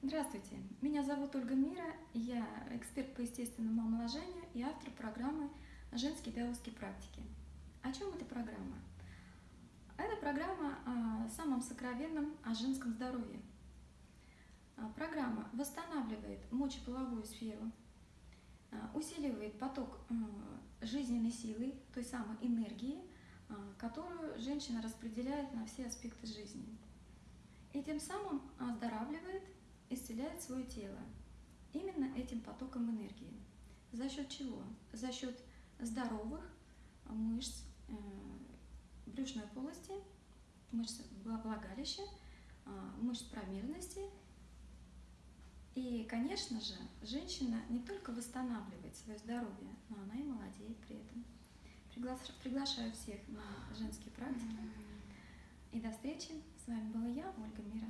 Здравствуйте, меня зовут Ольга Мира, я эксперт по естественному омоложению и автор программы «Женские даосские практики». О чем эта программа? Это программа о самом сокровенном, о женском здоровье. А, программа восстанавливает мочеполовую сферу, а, усиливает поток а, жизненной силы, той самой энергии, которую женщина распределяет на все аспекты жизни. И тем самым оздоравливает исцеляет свое тело именно этим потоком энергии. За счет чего? За счет здоровых мышц э, брюшной полости, мышц влагалища, э, мышц промежности. И, конечно же, женщина не только восстанавливает свое здоровье, но она и молодеет при этом. Приглашаю всех на женские практики. И до встречи. С вами была я, Ольга Мира.